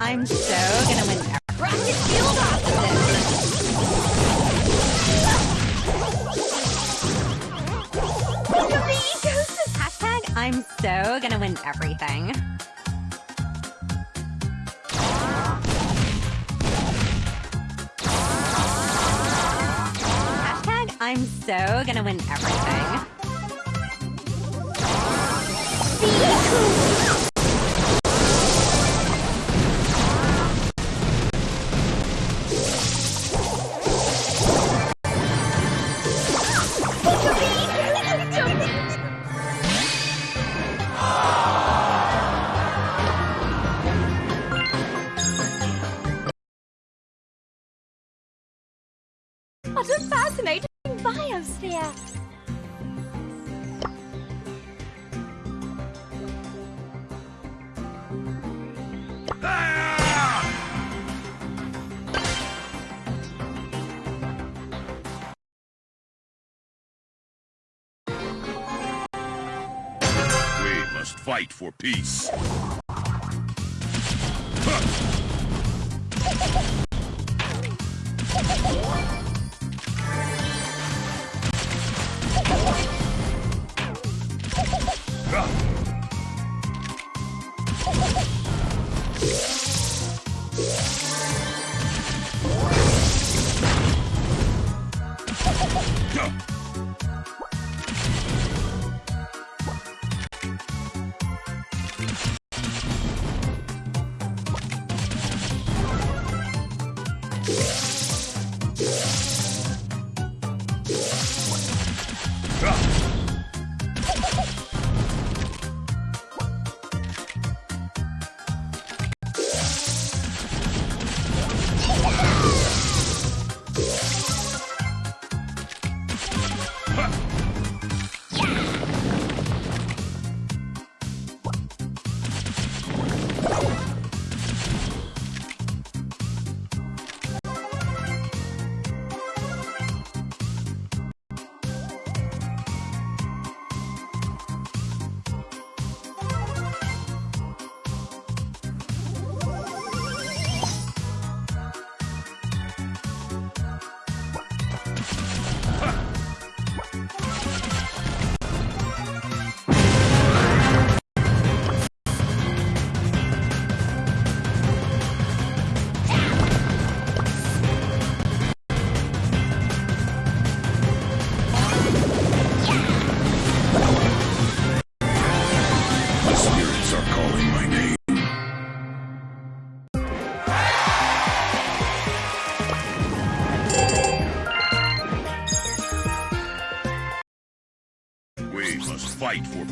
I'm so gonna win everything. Rocket shield the ecosystem. Hashtag I'm so gonna win everything. Hashtag I'm so gonna win everything. Look fascinating biosphere! We must fight for peace.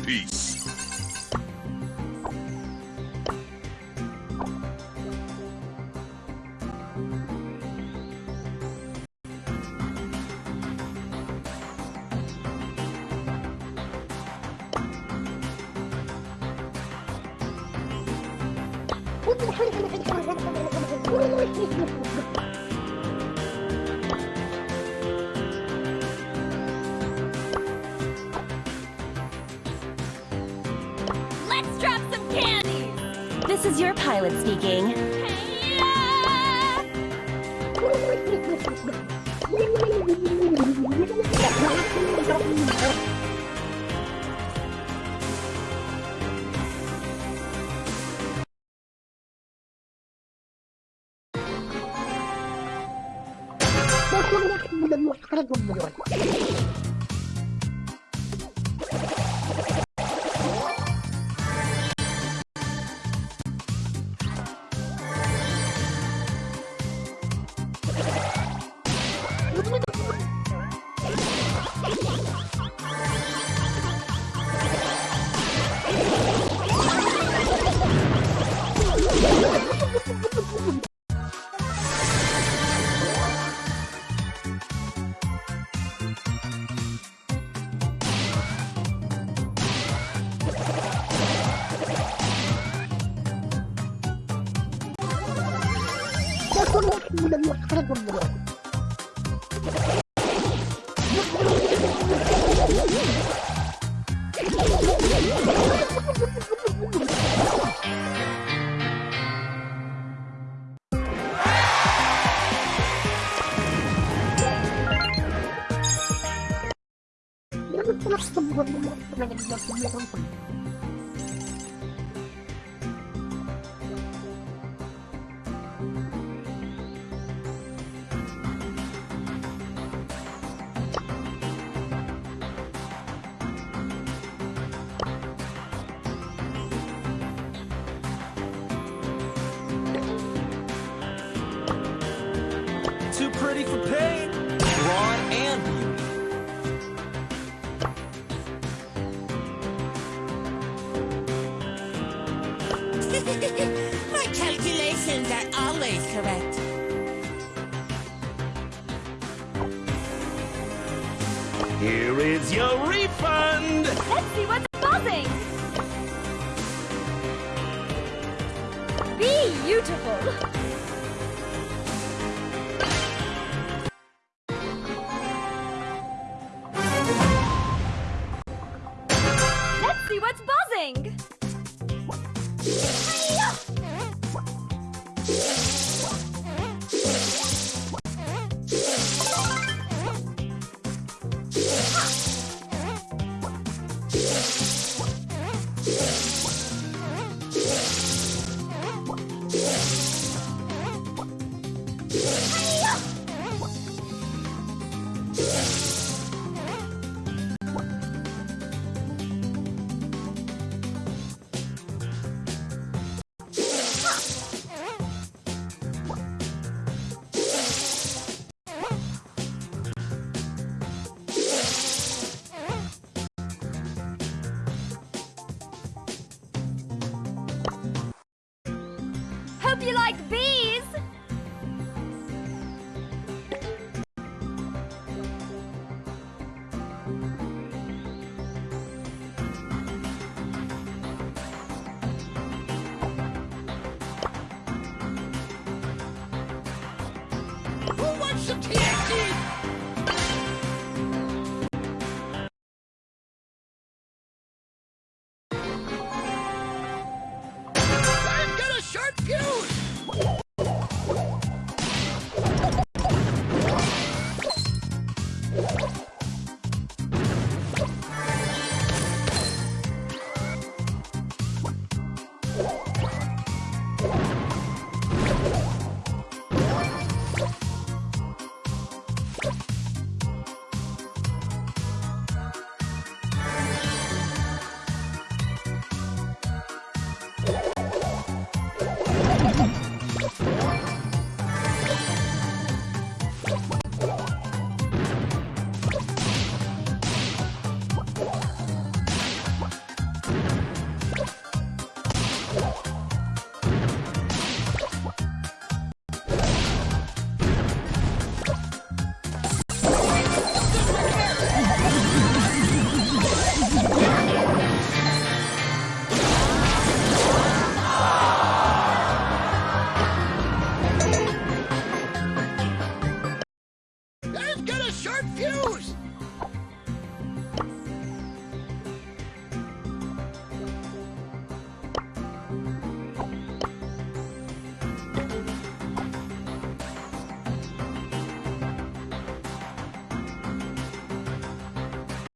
Peace. Is your pilot speaking. solo y le dio tres bomberos. Let's go. Pretty for pain. Brawn and beauty. My calculations are always correct. Here is your refund. Let's see what's buzzing! Beautiful! You like bees! Who wants some TNT? Get a sharp fuse!